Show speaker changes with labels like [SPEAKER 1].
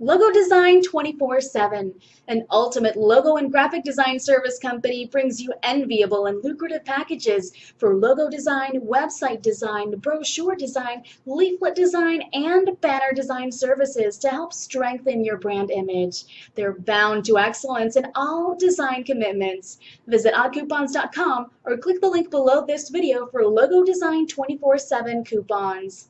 [SPEAKER 1] Logo Design 24 7, an ultimate logo and graphic design service company, brings you enviable and lucrative packages for logo design, website design, brochure design, leaflet design, and banner design services to help strengthen your brand image. They're bound to excellence in all design commitments. Visit oddcoupons.com or click the link below this video for Logo Design 24 7 coupons.